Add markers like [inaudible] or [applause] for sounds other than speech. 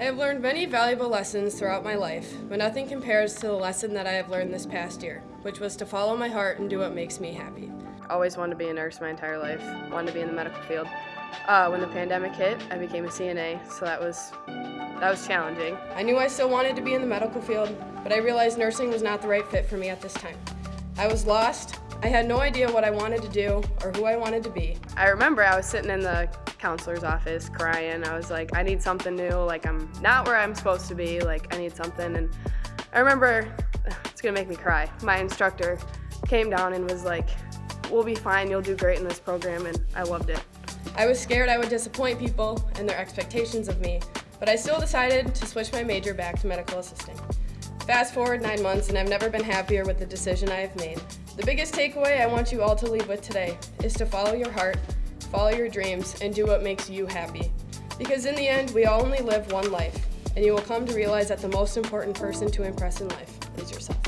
I have learned many valuable lessons throughout my life, but nothing compares to the lesson that I have learned this past year, which was to follow my heart and do what makes me happy. Always wanted to be a nurse my entire life, wanted to be in the medical field. Uh, when the pandemic hit, I became a CNA, so that was that was challenging. I knew I still wanted to be in the medical field, but I realized nursing was not the right fit for me at this time. I was lost. I had no idea what I wanted to do or who I wanted to be. I remember I was sitting in the counselor's office crying. I was like, I need something new. Like, I'm not where I'm supposed to be. Like, I need something. And I remember, [sighs] it's gonna make me cry. My instructor came down and was like, we'll be fine. You'll do great in this program. And I loved it. I was scared I would disappoint people and their expectations of me, but I still decided to switch my major back to medical assisting. Fast forward nine months and I've never been happier with the decision I have made. The biggest takeaway I want you all to leave with today is to follow your heart, follow your dreams, and do what makes you happy. Because in the end, we all only live one life, and you will come to realize that the most important person to impress in life is yourself.